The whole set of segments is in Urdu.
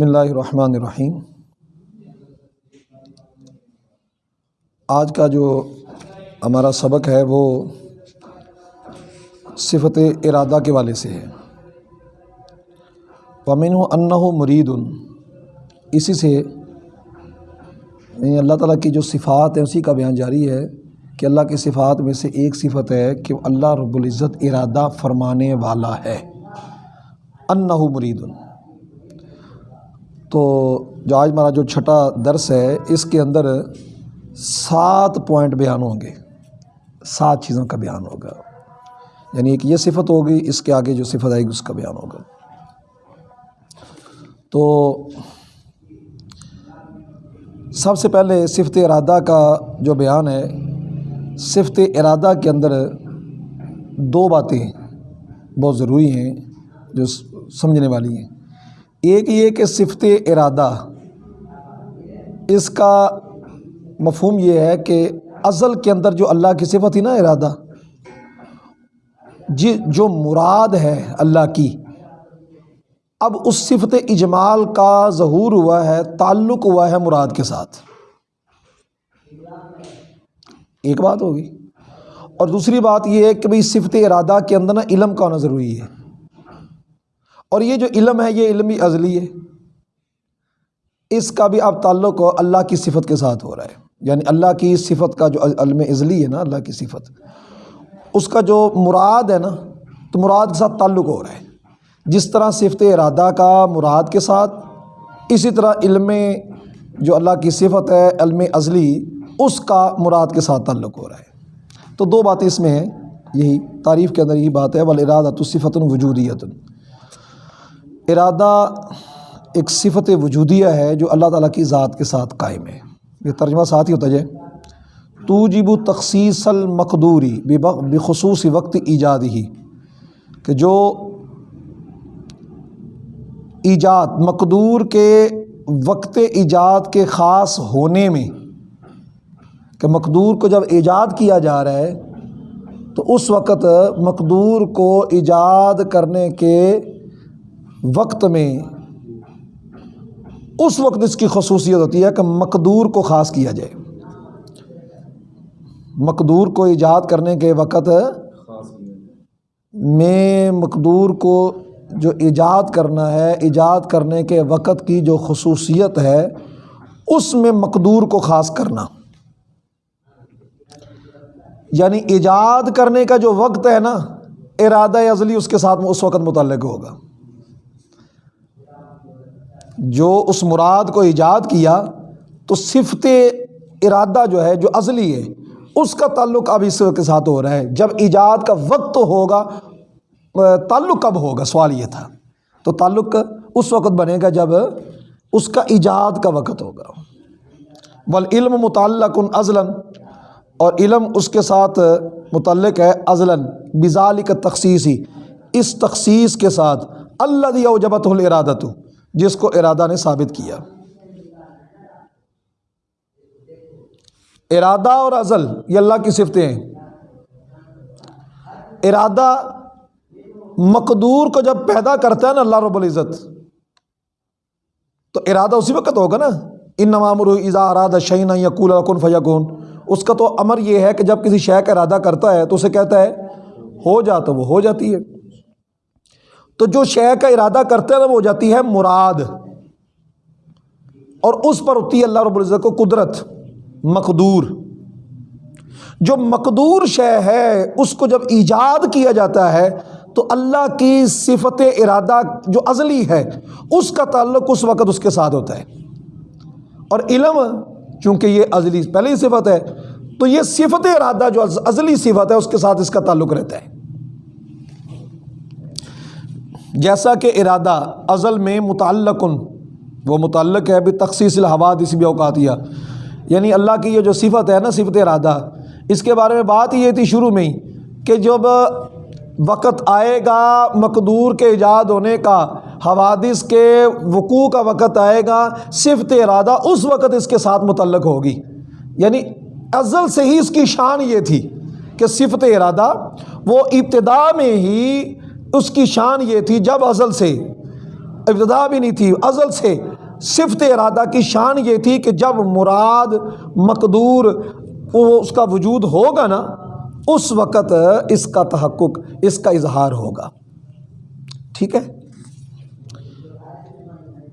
بسم اللہ الرحمن الرحیم۔ آج کا جو ہمارا سبق ہے وہ صفت ارادہ کے والے سے ہے۔ ومن انّ مرید اسی سے یعنی اللہ تعالیٰ کی جو صفات ہیں، اسی کا بیان جاری ہے کہ اللہ کی صفات میں سے ایک صفت ہے کہ اللہ رب العزت ارادہ فرمانے والا ہے۔ انّ مرید تو جو آج ہمارا جو چھٹا درس ہے، اس کے اندر سات پوائنٹ بیان ہوں گے۔ سات چیزوں کا بیان ہوگا۔ یعنی ایک یہ صفت ہوگی، اس کے آگے جو صفت آئے گی، اس کا بیان ہوگا۔ تو سب سے پہلے صفت ارادہ کا جو بیان ہے، صفت ارادہ کے اندر دو باتیں بہت ضروری ہیں جو سمجھنے والی ہیں۔ ایک یہ کہ صفت ارادہ، اس کا مفہوم یہ ہے کہ ازل کے اندر جو اللہ کی صفت تھی نا ارادہ جی جو مراد ہے اللہ کی، اب اس صفت اجمال کا ظہور ہوا ہے، تعلق ہوا ہے مراد کے ساتھ۔ ایک بات ہوگی۔ اور دوسری بات یہ ہے کہ بھائی صفت ارادہ کے اندر نا علم کا ہونا ضروری ہے۔ اور یہ جو علم ہے، یہ علم بھی ازلی ہے۔ اس کا بھی اب تعلق اللہ کی صفت کے ساتھ ہو رہا ہے۔ یعنی اللہ کی صفت کا جو علم ازلی ہے نا، اللہ کی صفت۔ اس کا جو مراد ہے نا، تو مراد کے ساتھ تعلق ہو رہا ہے۔ جس طرح صفت ارادہ کا مراد کے ساتھ، اسی طرح علم جو اللہ کی صفت ہے، علم ازلی، اس کا مراد کے ساتھ تعلق ہو رہا ہے۔ تو دو باتیں اس میں ہیں۔ یہی تعریف کے اندر یہی بات ہے ارادہ تو صفت وجودیت ارادہ ایک صفت وجودیہ ہے جو اللہ تعالیٰ کی ذات کے ساتھ قائم ہے۔ یہ ترجمہ ساتھ ہی ہوتا جائے تو جب تخصیص المقدوری بخصوص وقت ایجاد ہی، کہ جو ایجاد، مقدور کے وقت ایجاد کے خاص ہونے میں، کہ مقدور کو جب ایجاد کیا جا رہا ہے، تو اس وقت مقدور کو ایجاد کرنے کے وقت میں اس وقت اس کی خصوصیت ہوتی ہے کہ مقدور کو خاص کیا جائے۔ مقدور کو ایجاد کرنے کے وقت میں مقدور کو جو ایجاد کرنا ہے، ایجاد کرنے کے وقت کی جو خصوصیت ہے، اس میں مقدور کو خاص کرنا۔ یعنی ایجاد کرنے کا جو وقت ہے نا، ارادہ ازلی اس کے ساتھ اس وقت متعلق ہوگا۔ جو اس مراد کو ایجاد کیا تو صفت ارادہ جو ہے، جو ازلی ہے، اس کا تعلق اب اس کے ساتھ ہو رہا ہے۔ جب ایجاد کا وقت ہوگا، تعلق کب ہوگا؟ سوال یہ تھا۔ تو تعلق اس وقت بنے گا جب اس کا ایجاد کا وقت ہوگا۔ بل علم متعلق ازلاً اور علم اس کے ساتھ متعلق ہے ازلاً بزال کا تخصیصی۔ اس تخصیص کے ساتھ اللہ دیا جبت الرادت جس کو ارادہ نے ثابت کیا۔ ارادہ اور ازل، یہ اللہ کی صفتیں ہیں۔ ارادہ مقدور کو جب پیدا کرتا ہے نا اللہ رب العزت، تو ارادہ اسی وقت ہوگا نا۔ ان نوامر ازا ارادہ شعین یقول رقن فیقون اس کا تو امر یہ ہے کہ جب کسی شے کا ارادہ کرتا ہے تو اسے کہتا ہے، ہو جاتا وہ، ہو جاتی ہے۔ تو جو شے کا ارادہ کرتے ہیں وہ ہو جاتی ہے مراد۔ اور اس پر ہوتی ہے اللہ رب العزت کو قدرت، مقدور۔ جو مقدور شے ہے، اس کو جب ایجاد کیا جاتا ہے، تو اللہ کی صفت ارادہ جو ازلی ہے، اس کا تعلق اس وقت اس کے ساتھ ہوتا ہے۔ اور علم، چونکہ یہ ازلی پہلے ہی صفت ہے، تو یہ صفت ارادہ جو ازلی صفت ہے، اس کے ساتھ اس کا تعلق رہتا ہے۔ جیسا کہ ارادہ ازل میں متعلق، وہ متعلق ہے ابھی تخصیص الحواد اس بھی اوقاتیہ یعنی اللہ کی یہ جو صفت ہے نا، صفت ارادہ، اس کے بارے میں بات یہ تھی شروع میں ہی کہ جب وقت آئے گا مقدور کے ایجاد ہونے کا، حوادث کے وقوع کا وقت آئے گا، صفت ارادہ اس وقت اس کے ساتھ متعلق ہوگی۔ یعنی ازل سے ہی اس کی شان یہ تھی کہ صفت ارادہ وہ ابتدا میں ہی اس کی شان یہ تھی جب ازل سے، ابتدا بھی نہیں تھی، ازل سے صفت ارادہ کی شان یہ تھی کہ جب مراد مقدور وہ اس کا وجود ہوگا نا، اس وقت اس کا تحقق، اس کا اظہار ہوگا۔ ٹھیک ہے؟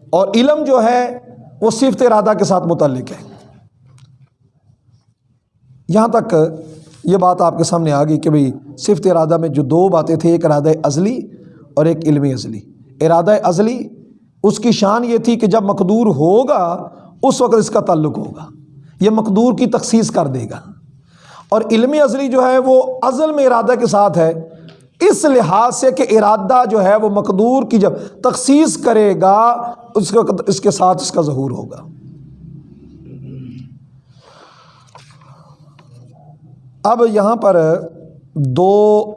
اور علم جو ہے وہ صفت ارادہ کے ساتھ متعلق ہے۔ یہاں تک یہ بات آپ کے سامنے آ گئی کہ بھئی صفت ارادہ میں جو دو باتیں تھیں، ایک ارادہ ازلی اور ایک علم ازلی۔ ارادہ ازلی، اس کی شان یہ تھی کہ جب مقدور ہوگا، اس وقت اس کا تعلق ہوگا۔ یہ مقدور کی تخصیص کر دے گا۔ اور علم ازلی جو ہے، وہ ازل میں ارادہ کے ساتھ ہے۔ اس لحاظ سے کہ ارادہ جو ہے، وہ مقدور کی جب تخصیص کرے گا، اس وقت اس کے ساتھ اس کا ظہور ہوگا۔ اب یہاں پر دو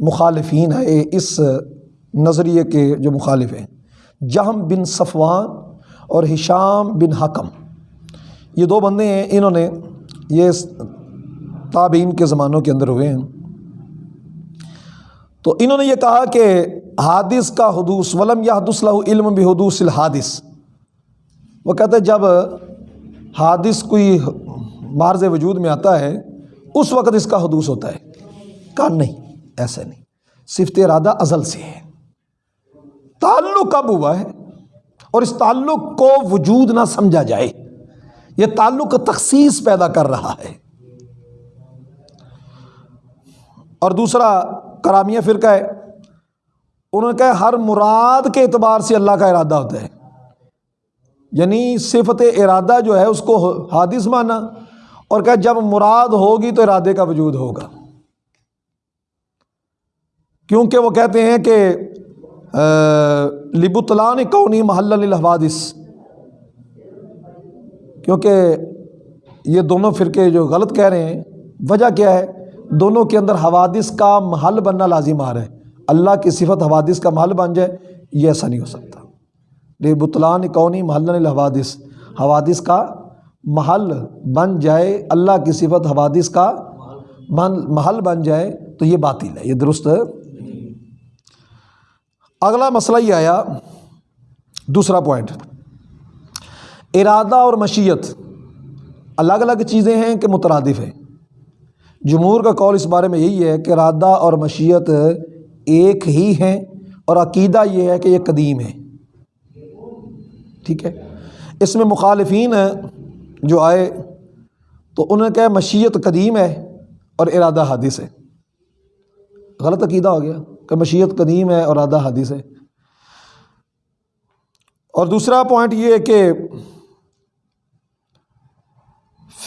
مخالفین ہیں اس نظریے کے جو مخالف ہیں، جہم بن صفوان اور ہشام بن حکم۔ یہ دو بندے ہیں، انہوں نے یہ تابعین کے زمانوں کے اندر ہوئے ہیں۔ تو انہوں نے یہ کہا کہ حادث کا حدوث، ولم یا حدث لہ علم بھی حدوث الحادث۔ وہ کہتے جب حادث کوئی مارز وجود میں آتا ہے اس وقت اس کا حدوث ہوتا ہے۔ کہا نہیں ایسے نہیں۔ صفت ارادہ ازل سے ہے۔ تعلق کب ہوا ہے اور اس تعلق کو وجود نہ سمجھا جائے۔ یہ تعلق تخصیص پیدا کر رہا ہے۔ اور دوسرا کرامیہ فرقہ ہے۔ انہوں نے کہا ہر مراد کے اعتبار سے اللہ کا ارادہ ہوتا ہے۔ یعنی صفت ارادہ جو ہے اس کو حادث مانا۔ اور کہ جب مراد ہوگی تو ارادے کا وجود ہوگا۔ کیونکہ وہ کہتے ہیں کہ لبطلان کونی محل الحوادث کیونکہ یہ دونوں فرقے جو غلط کہہ رہے ہیں، وجہ کیا ہے؟ دونوں کے اندر حوادث کا محل بننا لازم آ رہا ہے۔ اللہ کی صفت حوادث کا محل بن جائے، یہ ایسا نہیں ہو سکتا۔ لبطلان کونی محل الحوادث حوادث کا محل بن جائے، اللہ کی صفت حوادث کا محل بن جائے تو یہ باطل ہے، یہ درست اگلا مسئلہ یہ آیا، دوسرا پوائنٹ ارادہ اور مشیت الگ الگ چیزیں ہیں کہ مترادف ہیں۔ جمہور کا قول اس بارے میں یہی ہے کہ ارادہ اور مشیت ایک ہی ہیں اور عقیدہ یہ ہے کہ یہ قدیم ہے ٹھیک ہے۔ اس میں مخالفین جو آئے تو انہوں نے کہا مشیت قدیم ہے اور ارادہ حادث ہے۔ غلط عقیدہ ہو گیا کہ مشیت قدیم ہے اور ارادہ حادث ہے۔ اور دوسرا پوائنٹ یہ ہے کہ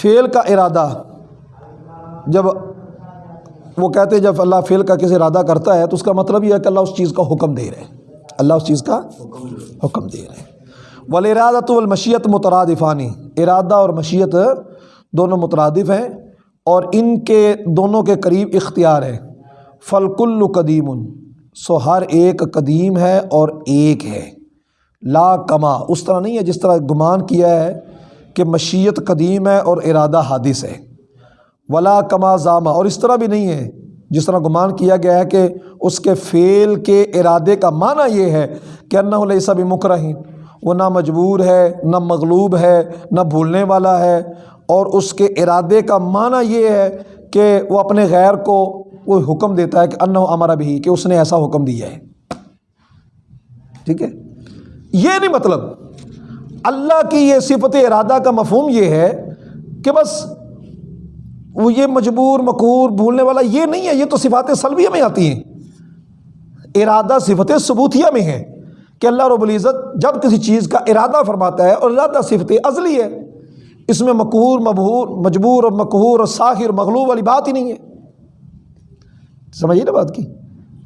فعل کا ارادہ جب وہ کہتے ہیں جب اللہ فعل کا کسی ارادہ کرتا ہے تو اس کا مطلب یہ ہے کہ اللہ اس چیز کا حکم دے رہے ہیں۔ اللہ اس چیز کا حکم دے رہے ہیں۔ ول ارادہ والمشیت مترادفانی، ارادہ اور مشیت دونوں مترادف ہیں اور ان کے دونوں کے قریب اختیار ہے۔ فلکل قدیم، سو ہر ایک قدیم ہے اور ایک ہے۔ لا کما، اس طرح نہیں ہے جس طرح گمان کیا ہے کہ مشیت قدیم ہے اور ارادہ حادث ہے۔ ولا کما ضامہ اور اس طرح بھی نہیں ہے جس طرح گمان کیا گیا ہے کہ اس کے فعل کے ارادے کا معنی یہ ہے کہ انّا علیہ سب مکرہین وہ نہ مجبور ہے، نہ مغلوب ہے، نہ بھولنے والا ہے۔ اور اس کے ارادے کا معنی یہ ہے کہ وہ اپنے غیر کو کوئی حکم دیتا ہے کہ ان ہمارا بھی کہ اس نے ایسا حکم دیا ہے۔ ٹھیک ہے؟ یہ نہیں مطلب اللہ کی یہ صفت ارادہ کا مفہوم یہ ہے کہ بس وہ یہ مجبور مقور بھولنے والا یہ نہیں ہے، یہ تو صفات سلبیہ میں آتی ہیں۔ ارادہ صفت ثبوتیہ میں ہے۔ کہ اللہ رب العزت جب کسی چیز کا ارادہ فرماتا ہے اور ارادہ صفت ازلی ہے، اس میں مقہور، مبہور، مجبور اور مقہور اور ساخر، مغلوب والی بات ہی نہیں ہے۔ سمجھیے نا بات کی؟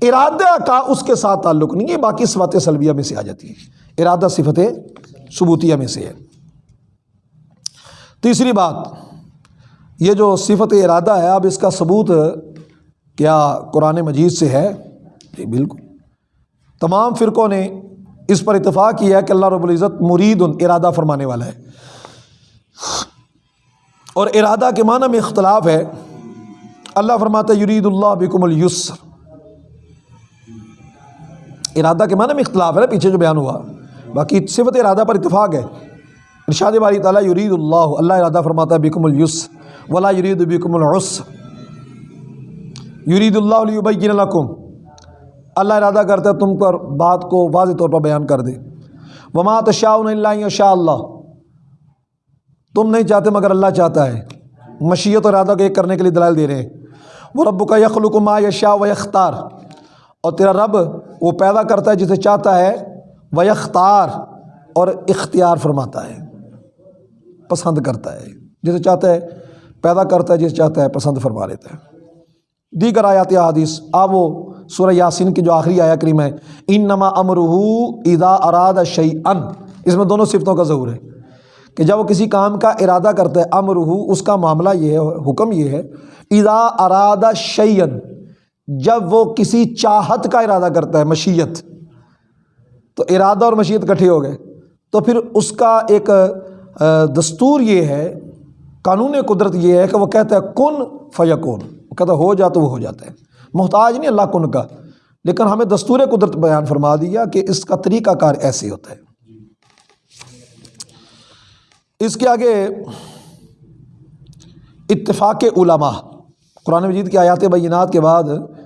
ارادہ کا اس کے ساتھ تعلق نہیں ہے، باقی صفات سلبیہ میں سے آ جاتی ہے ارادہ، صفت ثبوتیہ میں سے ہے۔ تیسری بات، یہ جو صفت ارادہ ہے، اب اس کا ثبوت کیا قرآن مجید سے ہے؟ جی بالکل۔ تمام فرقوں نے اس پر اتفاق کیا ہے کہ اللہ رب العزت مرید ارادہ فرمانے والا ہے۔ اور ارادہ کے معنی میں اختلاف ہے۔ اللہ فرماتا یرید اللہ بکم السر ارادہ کے معنی میں اختلاف ہے نا، پیچھے جو بیان ہوا۔ باقی صفت ارادہ پر اتفاق ہے۔ ارشاد باری تعالیٰ، یرید اللہ اللہ ارادہ فرماتا ہے بیکم الیس ولا یرید بیکم العس یرید اللہ علیہ لکم۔ اللہ ارادہ کرتا ہے تم پر بات کو واضح طور پر بیان کر دے۔ وما تشاء اللہ شاء اللہ تم نہیں چاہتے مگر اللہ چاہتا ہے۔ مشیت اور ارادہ کو ایک کرنے کے لیے دلائل دے رہے ہیں۔ وہ رب کا یخلق ما یشاء و یختار اور تیرا رب وہ پیدا کرتا ہے جسے چاہتا ہے و یختار اور اختیار فرماتا ہے۔ پسند کرتا ہے۔ جسے چاہتا ہے پیدا کرتا ہے، جسے چاہتا ہے پسند فرما لیتا ہے۔ دیگر آیات حدیث آ وہ سورہ یاسین کی جو آخری آیا کریم ہے ان نما امرح ادا اراد شعی ان اس میں دونوں صفتوں کا ظہور ہے کہ جب وہ کسی کام کا ارادہ کرتا ہے امرح اس کا معاملہ یہ ہے، حکم یہ ہے ادا اراد شعین جب وہ کسی چاہت کا ارادہ کرتا ہے، مشیت، تو ارادہ اور مشیت کٹھے ہو گئے۔ تو پھر اس کا ایک دستور یہ ہے، قانون قدرت یہ ہے کہ وہ کہتا ہے، کن فیکون۔ وہ کہتا ہو جا تو وہ ہو جاتا ہے۔ محتاج نہیں، اللہ کن کا۔ لیکن ہمیں دستور قدرت بیان فرما دیا کہ اس کا طریقہ کار ایسے ہوتا ہے۔ اس کے آگے اتفاق علماء۔ قرآن مجید کی آیات بینات کے بعد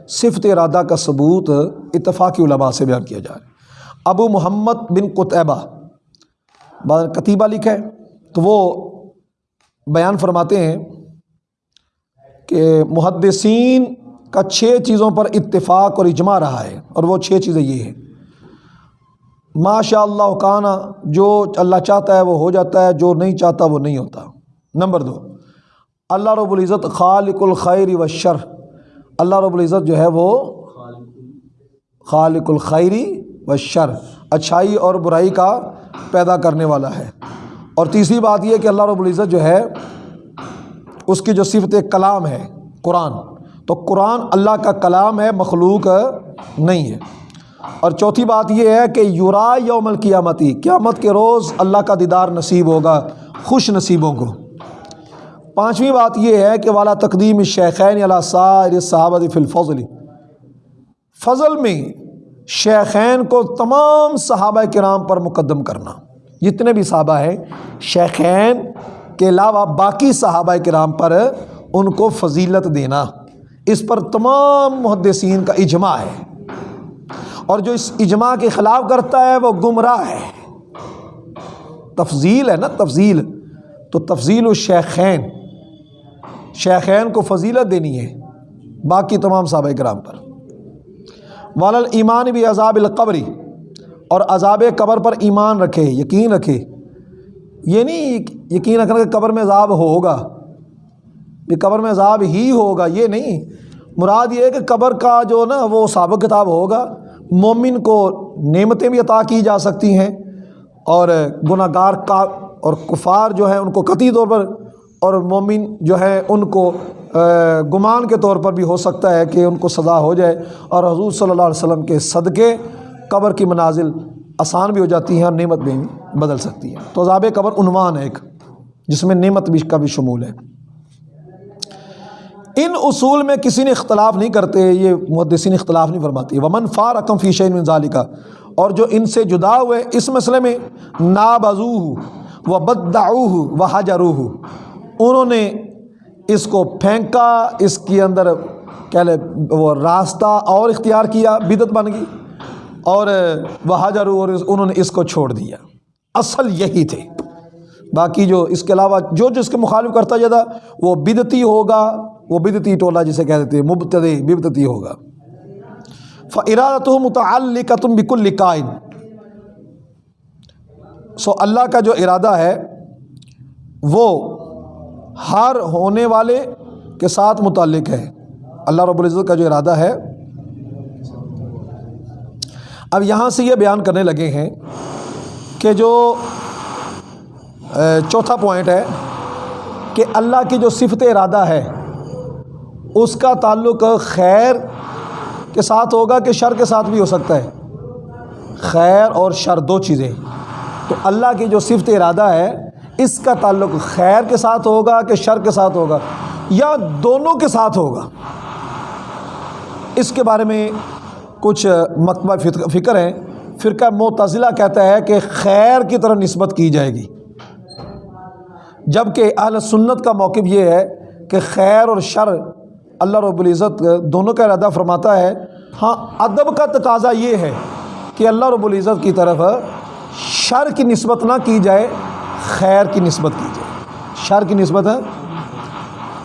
صفت ارادہ کا ثبوت اتفاق علماء سے بیان کیا جائے ابو محمد بن قطعبہ کتیبہ لکھا ہے تو وہ بیان فرماتے ہیں کہ محدثین کا چھ چیزوں پر اتفاق اور اجماع رہا ہے اور وہ چھ چیزیں یہ ہیں۔ ماشاء اللہ کانا جو اللہ چاہتا ہے وہ ہو جاتا ہے، جو نہیں چاہتا وہ نہیں ہوتا۔ نمبر دو، اللہ رب العزت خالق الخیر و شر۔ اللہ رب العزت جو ہے وہ خالق الخیری و شر، اچھائی اور برائی کا پیدا کرنے والا ہے۔ اور تیسری بات یہ کہ اللہ رب العزت جو ہے اس کی جو صفت کلام ہے، قرآن۔ تو قرآن اللہ کا کلام ہے، مخلوق نہیں ہے۔ اور چوتھی بات یہ ہے کہ یورا یوم القیامتی، قیامت کے روز اللہ کا دیدار نصیب ہوگا، خوش نصیبوں کو۔ پانچویں بات یہ ہے کہ والا تقدیم شیخین علیہ سار صحابت فی الفضل۔ فضل میں شیخین کو تمام صحابہ کرام پر مقدم کرنا۔ جتنے بھی صحابہ ہیں، شیخین کے علاوہ باقی صحابہ کرام پر ان کو فضیلت دینا اس پر تمام محدثین کا اجماع ہے۔ اور جو اس اجماع کے خلاف کرتا ہے وہ گمراہ ہے۔ تفضیل ہے نا، تفضیل۔ تو تفضیل الشیخین شیخین۔ کو فضیلت دینی ہے باقی تمام صحابہ کرام پر۔ والل ایمان بھی عذاب القبری اور عذاب قبر پر ایمان رکھے، یقین رکھے۔ یہ نہیں یقین رکھنا کہ قبر میں عذاب ہوگا کہ قبر میں عذاب ہی ہوگا، یہ نہیں۔ مراد یہ ہے کہ قبر کا جو نا وہ سابق کتاب ہوگا، مومن کو نعمتیں بھی عطا کی جا سکتی ہیں اور گناہ گار کا اور کفار جو ہیں ان کو قطعی طور پر اور مومن جو ہے ان کو گمان کے طور پر بھی ہو سکتا ہے کہ ان کو سزا ہو جائے۔ اور حضور صلی اللہ علیہ وسلم کے صدقے قبر کی منازل آسان بھی ہو جاتی ہیں اور نعمت بھی بدل سکتی ہے تو عذاب قبر عنوان ہے ایک، جس میں نعمت بھی کا بھی شمول ہے۔ ان اصول میں کسی نے اختلاف نہیں کرتے، یہ محدثین اختلاف نہیں فرماتی ومن فار رقم فی شعین ظالی کا اور جو ان سے جدا ہوئے، اس مسئلے میں نابزو و بدعوہ و حجروہ انہوں نے اس کو پھینکا، اس کے اندر کیا لے، وہ راستہ اور اختیار کیا بدت بن گئی۔ اور وہ اور انہوں نے اس کو چھوڑ دیا۔ اصل یہی تھے۔ باقی جو، اس کے علاوہ جو جو اس کے مخالف کرتا جاتا وہ بدتی ہوگا۔ وہ بدتی ٹولہ جسے کہہ دیتے مبتد بدتی ہوگا۔ فرادت و متعلق تم بکل لکائن سو اللہ کا جو ارادہ ہے، وہ ہر ہونے والے کے ساتھ متعلق ہے۔ اللہ رب العزت کا جو ارادہ ہے اب یہاں سے یہ بیان کرنے لگے ہیں کہ جو چوتھا پوائنٹ ہے کہ اللہ کی جو صفت ارادہ ہے، اس کا تعلق خیر کے ساتھ ہوگا کہ شر کے ساتھ بھی ہو سکتا ہے؟ خیر اور شر دو چیزیں۔ تو اللہ کی جو صفت ارادہ ہے، اس کا تعلق خیر کے ساتھ ہوگا کہ شر کے ساتھ ہوگا؟ یا دونوں کے ساتھ ہوگا؟ اس کے بارے میں کچھ مکتبہ فکر ہیں۔ فرقہ معتزلہ کہتا ہے کہ خیر کی طرف نسبت کی جائے گی۔ جبکہ اہل سنت کا موقف یہ ہے کہ خیر اور شر اللہ رب العزت دونوں کا ارادہ فرماتا ہے۔ ہاں ادب کا تقاضا یہ ہے کہ اللہ رب العزت کی طرف شر کی نسبت نہ کی جائے، خیر کی نسبت کی جائے۔ شر کی نسبت ہے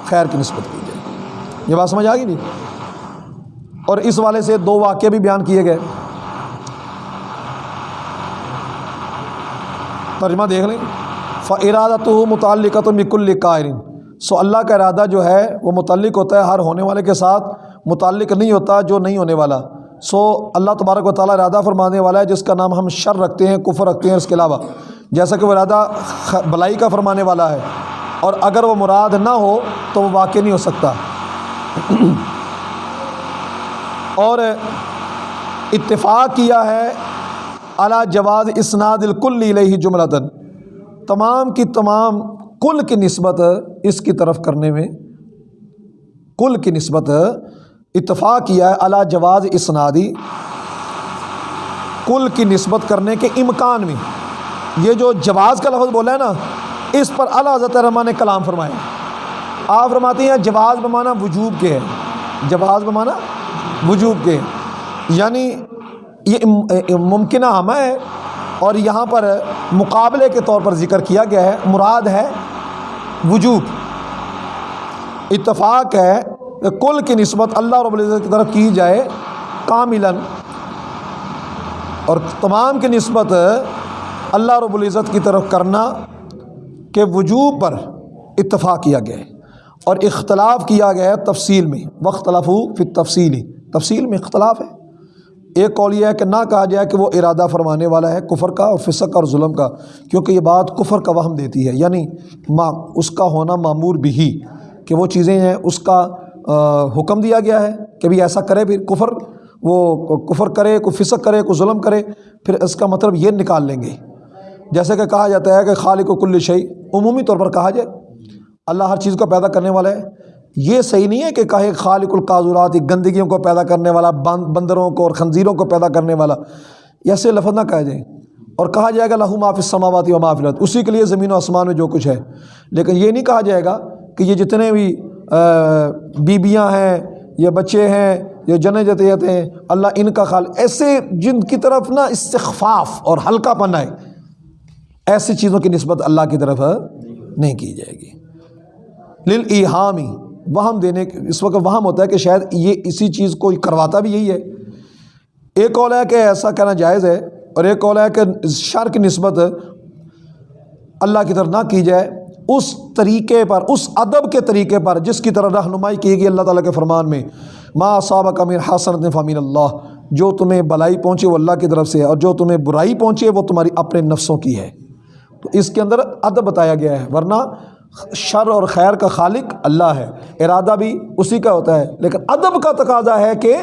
خیر کی نسبت کی جائے۔ یہ بات سمجھ آ گئی نہیں اور اس والے سے دو واقعے بھی بیان کیے گئے۔ ترجمہ دیکھ لیں۔ ارادہ تو متعلقہ تو مکل قائرین سو اللہ کا ارادہ جو ہے وہ متعلق ہوتا ہے ہر ہونے والے کے ساتھ، متعلق نہیں ہوتا جو نہیں ہونے والا۔ سو اللہ تبارک و تعالیٰ ارادہ فرمانے والا ہے جس کا نام ہم شر رکھتے ہیں، کفر رکھتے ہیں، اس کے علاوہ۔ جیسا کہ وہ ارادہ بلائی کا فرمانے والا ہے۔ اور اگر وہ مراد نہ ہو تو وہ واقع نہیں ہو سکتا۔ اور اتفاق کیا ہے اعلیٰ جواز اسناد الکل علیہ جملتاً۔ تمام کی تمام کل کی نسبت اس کی طرف کرنے میں کل کی نسبت اتفاق کیا ہے اعلیٰ جواز اسنادی۔ کل کی نسبت کرنے کے امکان میں۔ یہ جو جواز کا لفظ بولا ہے نا، اس پر اعلیٰ حضرت رحمٰ نے کلام فرمایا آپ فرماتے ہیں جواز بمانا وجوب کے ہے۔ جواز بمانا وجوب کے۔ یعنی یہ ممکنہ ہمہ ہے اور یہاں پر مقابلے کے طور پر ذکر کیا گیا ہے، مراد ہے وجوب۔ اتفاق ہے کہ کل کی نسبت اللہ رب العزت کی طرف کی جائے کاملاً۔ اور تمام کی نسبت اللہ رب العزت کی طرف کرنا کہ وجوب پر اتفاق کیا گیا ہے۔ اور اختلاف کیا گیا ہے تفصیل میں۔ وقت لفو پھر تفصیلی تفصیل میں اختلاف ہے۔ ایک قول یہ ہے کہ نہ کہا جائے کہ وہ ارادہ فرمانے والا ہے کفر کا اور فسق اور ظلم کا، کیونکہ یہ بات کفر کا وہم دیتی ہے۔ یعنی ما اس کا ہونا معمور بھی ہی کہ وہ چیزیں ہیں، اس کا حکم دیا گیا ہے کہ بھی ایسا کرے، پھر کفر، وہ کفر کرے، کوئی فسق کرے، کوئی ظلم کرے، پھر اس کا مطلب یہ نکال لیں گے۔ جیسے کہ کہا جاتا ہے کہ خالق و کل شعی عمومی طور پر کہا جائے اللہ ہر چیز کو پیدا کرنے والا ہے۔ یہ صحیح نہیں ہے کہ کہے خالق القاضرات گندگیوں کو پیدا کرنے والا بندروں کو اور خنزیروں کو پیدا کرنے والا۔ ایسے لفظ نہ کہا جائے اور کہا جائے گا لہو معاف سماواتی و معافلت اسی کے لیے زمین و آسمان میں جو کچھ ہے۔ لیکن یہ نہیں کہا جائے گا کہ یہ جتنے بھی بیبیاں ہیں، یہ بچے ہیں، یہ جنے جتیت ہیں، اللہ ان کا خال ایسے جن کی طرف نا استخفاف اور ہلکا پن ہے ایسی چیزوں کی نسبت اللہ کی طرف نہیں کی جائے گی۔ لل وہم دینے اس وقت وہم ہوتا ہے کہ شاید یہ اسی چیز کو کرواتا بھی یہی ہے۔ ایک قول ہے کہ ایسا کہنا جائز ہے اور ایک قول ہے کہ شر کی نسبت اللہ کی طرف نہ کی جائے۔ اس طریقے پر، اس ادب کے طریقے پر جس کی طرح رہنمائی کی گئی اللہ تعالیٰ کے فرمان میں، ما صابق امیر حسن فامین اللہ جو تمہیں بلائی پہنچے وہ اللہ کی طرف سے ہے اور جو تمہیں برائی پہنچے وہ تمہاری اپنے نفسوں کی ہے۔ تو اس کے اندر ادب بتایا گیا ہے، ورنہ شر اور خیر کا خالق اللہ ہے۔ ارادہ بھی اسی کا ہوتا ہے، لیکن ادب کا تقاضا ہے کہ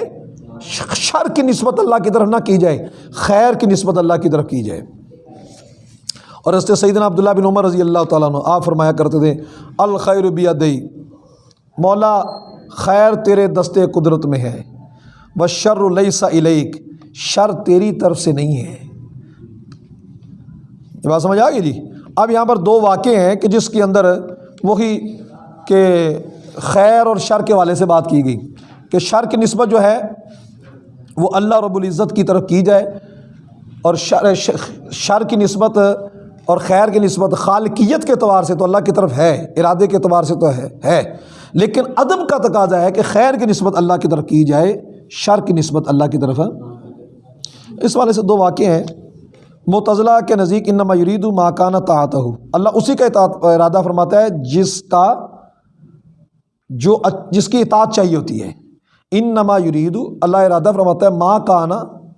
شر کی نسبت اللہ کی طرف نہ کی جائے، خیر کی نسبت اللہ کی طرف کی جائے۔ اور اس سیدنا عبداللہ بن عمر رضی اللہ تعالیٰ عنہ، آپ فرمایا کرتے تھے، الخیر بیدئی مولا خیر تیرے دستے قدرت میں ہے وہ شر السا علیک شر تیری طرف سے نہیں ہے۔ یہ بات سمجھ آ گئی جی؟ اب یہاں پر دو واقع ہیں کہ جس کے اندر وہی کہ خیر اور شر کے والے سے بات کی گئی کہ شر کی نسبت جو ہے وہ اللہ رب العزت کی طرف کی جائے اور شر شر کی نسبت اور خیر کی نسبت خالقیت کے اعتبار سے تو اللہ کی طرف ہے، ارادے کے اعتبار سے تو ہے ہے۔ لیکن ادب کا تقاضا ہے کہ خیر کی نسبت اللہ کی طرف کی جائے، شر کی نسبت اللہ کی طرف۔ اس والے سے دو واقع ہیں۔ متضلاع کے نزدیک انما یرید ماکانہ تعت ہو اللہ اسی کا اطاعت ارادہ فرماتا ہے جس کا جو جس کی اطاعت چاہیے ہوتی ہے۔ ان نما یرید اللہ ارادہ فرماتا ہے ماں کانا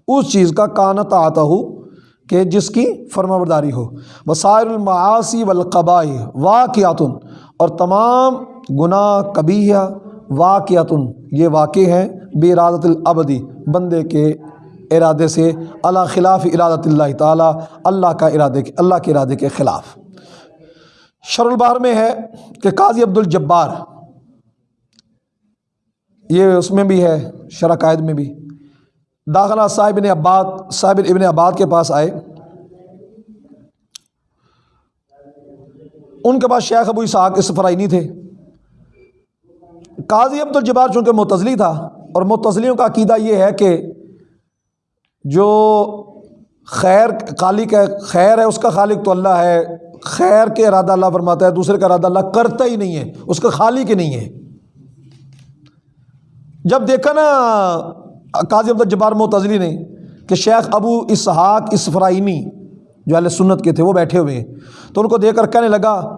اس چیز کا کانا تعت ہو کہ جس کی فرما برداری ہو۔ وسائر المعاصی والقباء واقعاتن اور تمام گناہ کبیہ واقعاتن یہ واقع ہیں بے ارادت العبدی بندے کے ارادے سے اللہ خلاف ارادت اللہ تعالیٰ، اللہ کا ارادے کے اللہ کے ارادے کے خلاف۔ شر البار میں ہے کہ قاضی عبد الجبار یہ اس میں بھی ہے شرح قائد میں بھی۔ داخلہ صاحب ابن عباد صاحب ابن عباد کے پاس آئے۔ ان کے پاس شیخ ابو اسحاق اسفرائنی تھے۔ قاضی عبد الجبار چونکہ متضلی تھا اور متضلیوں کا عقیدہ یہ ہے کہ جو خیر خالق ہے خیر ہے، اس کا خالق تو اللہ ہے۔ خیر کے ارادہ اللہ فرماتا ہے، دوسرے کا ارادہ اللہ کرتا ہی نہیں ہے۔ اس کا خالق ہی نہیں ہے۔ جب دیکھا نا قاضی عبد الجبار متضلی نے کہ شیخ ابو اسحاق اسفرائنی جو اہل سنت کے تھے، وہ بیٹھے ہوئے ہیں۔ تو ان کو دیکھ کر کہنے لگا،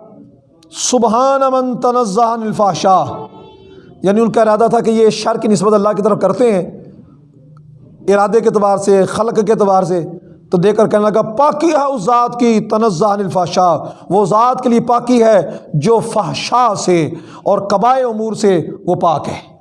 سبحان من تنزہ عن الفحشاء۔ یعنی ان کا ارادہ تھا کہ یہ شر کی نسبت اللہ کی طرف کرتے ہیں۔ ارادے کے اعتبار سے، خلق کے اعتبار سے تو دیکھ کر کہنے لگا، پاکی ہے اس ذات کی تنزہ الفاشا وہ ذات کے لیے پاکی ہے جو فحشا سے اور قبائے امور سے وہ پاک ہے۔